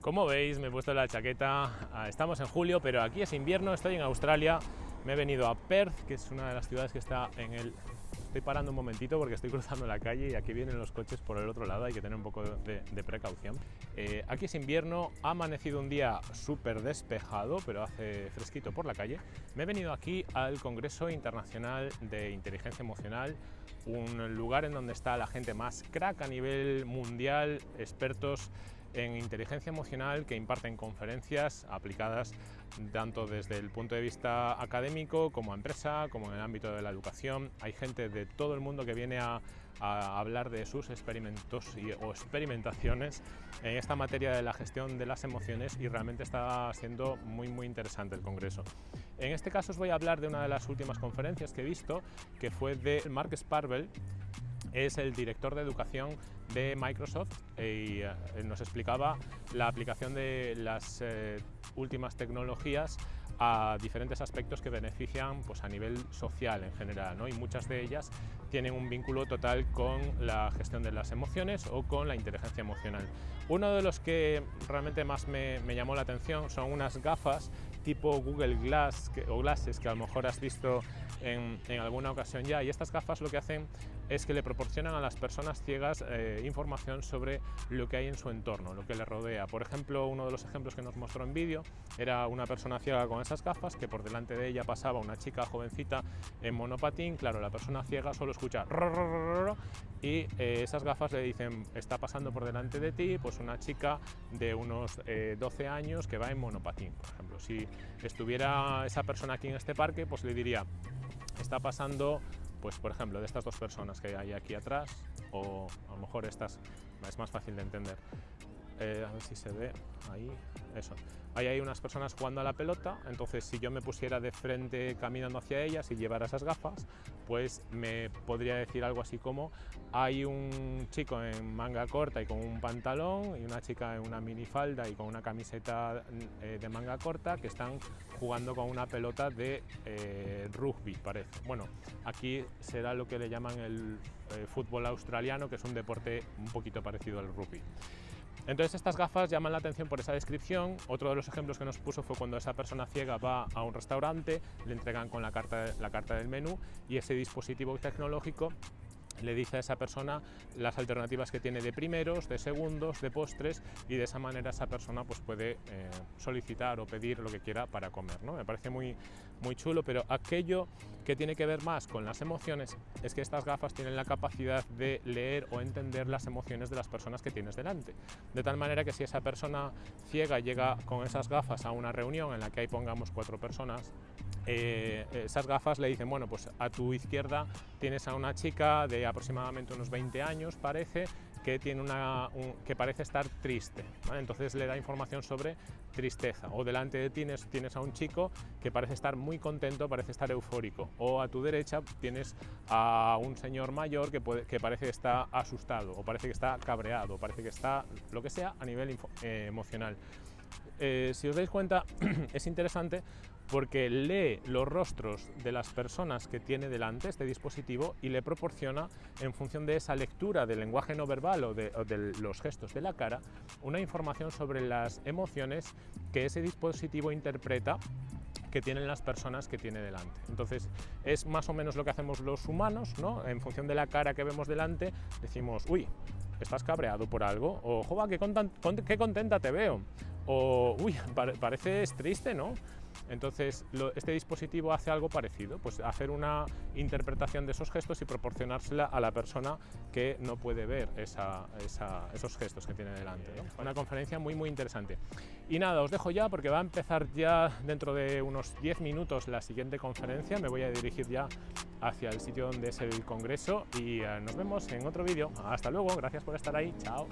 Como veis, me he puesto la chaqueta, ah, estamos en julio, pero aquí es invierno, estoy en Australia, me he venido a Perth, que es una de las ciudades que está en el... Estoy parando un momentito porque estoy cruzando la calle y aquí vienen los coches por el otro lado, hay que tener un poco de, precaución. Eh, aquí es invierno, ha amanecido un día súper despejado, pero hace fresquito por la calle. Me he venido aquí al Congreso Internacional de Inteligencia Emocional, un lugar en donde está la gente más crack a nivel mundial, expertos en inteligencia emocional que imparten conferencias aplicadas tanto desde el punto de vista académico como a empresa, como en el ámbito de la educación. Hay gente de todo el mundo que viene a, hablar de sus experimentos o experimentaciones en esta materia de la gestión de las emociones y realmente está siendo muy muy interesante el congreso. En este caso os voy a hablar de una de las últimas conferencias que he visto que fue de Mark Sparvel es el director de educación de Microsoft y eh, nos explicaba la aplicación de las eh, últimas tecnologías a diferentes aspectos que benefician pues, a nivel social en general ¿no? y muchas de ellas tienen un vínculo total con la gestión de las emociones o con la inteligencia emocional. Uno de los que realmente más me, me llamó la atención son unas gafas tipo Google Glass o Glasses que a lo mejor has visto en, alguna ocasión ya y estas gafas lo que hacen es que le proporcionan a las personas ciegas eh, información sobre lo que hay en su entorno, lo que le rodea. Por ejemplo, uno de los ejemplos que nos mostró en vídeo era una persona ciega con esas gafas que por delante de ella pasaba una chica jovencita en monopatín, claro, la persona ciega solo escucha y esas gafas le dicen está pasando por delante de ti pues una chica de unos 12 eh, años que va en monopatín, por ejemplo. Si estuviera esa persona aquí en este parque, pues le diría está pasando, pues por ejemplo, de estas dos personas que hay aquí atrás, o a lo mejor estas es más fácil de entender. Eh, a ver si se ve ahí, eso. Ahí hay unas personas jugando a la pelota, entonces si yo me pusiera de frente caminando hacia ellas y llevara esas gafas, pues me podría decir algo así como hay un chico en manga corta y con un pantalón y una chica en una minifalda y con una camiseta eh, de manga corta que están jugando con una pelota de eh, rugby, parece. Bueno, aquí será lo que le llaman el fútbol australiano, que es un deporte un poquito parecido al rugby. Entonces estas gafas llaman la atención por esa descripción. Otro de los ejemplos que nos puso fue cuando esa persona ciega va a un restaurante, le entregan con la carta, la carta del menú y ese dispositivo tecnológico le dice a esa persona las alternativas que tiene de primeros, de segundos, de postres y de esa manera esa persona pues puede eh, solicitar o pedir lo que quiera para comer. ¿no? Me parece muy, muy chulo, pero aquello que tiene que ver más con las emociones es que estas gafas tienen la capacidad de leer o entender las emociones de las personas que tienes delante. De tal manera que si esa persona ciega llega con esas gafas a una reunión en la que hay pongamos cuatro personas, eh, esas gafas le dicen, bueno, pues a tu izquierda tienes a una chica de aproximadamente unos 20 años, parece, que, tiene una, que parece estar triste. Entonces le da información sobre tristeza. O delante de ti tienes, tienes a un chico que parece estar muy contento, parece estar eufórico. O a tu derecha tienes a un señor mayor que, puede, que parece que está asustado, o parece que está cabreado, o parece que está lo que sea a nivel eh, emocional. Eh, si os dais cuenta, es interesante porque lee los rostros de las personas que tiene delante este dispositivo y le proporciona, en función de esa lectura del lenguaje no verbal o de, los gestos de la cara, una información sobre las emociones que ese dispositivo interpreta que tienen las personas que tiene delante. Entonces, es más o menos lo que hacemos los humanos, ¿no? En función de la cara que vemos delante, decimos, uy, estás cabreado por algo, o, jova, qué, contenta te veo, o, uy, pareces triste, ¿no? Entonces, este dispositivo hace algo parecido, pues hacer una interpretación de esos gestos y proporcionársela a la persona que no puede ver esos gestos que tiene delante. Una conferencia muy, muy interesante. Y nada, os dejo ya porque va a empezar ya dentro de unos 10 minutos la siguiente conferencia. Me voy a dirigir ya hacia el sitio donde es el congreso y eh, nos vemos en otro vídeo. Hasta luego, gracias por estar ahí, chao.